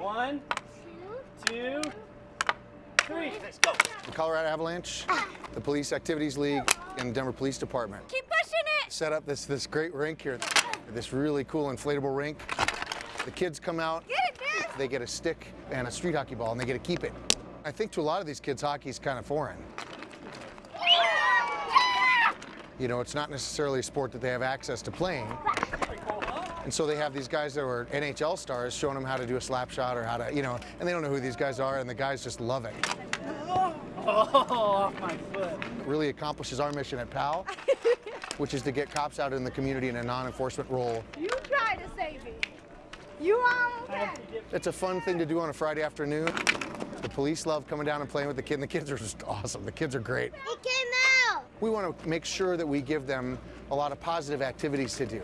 One, two, three. Let's go. The Colorado Avalanche, the Police Activities League, and the Denver Police Department Keep pushing it. set up this, this great rink here, this really cool inflatable rink. The kids come out, Get it, Dad. they get a stick and a street hockey ball, and they get to keep it. I think to a lot of these kids, hockey's kind of foreign. You know, it's not necessarily a sport that they have access to playing. And so they have these guys that are NHL stars showing them how to do a slap shot or how to, you know, and they don't know who these guys are, and the guys just love it. Oh, off my foot. Really accomplishes our mission at PAL, which is to get cops out in the community in a non-enforcement role. You try to save me. You almost had it. It's a fun thing to do on a Friday afternoon. The police love coming down and playing with the kid, and the kids are just awesome. The kids are great. It came out. We want to make sure that we give them a lot of positive activities to do.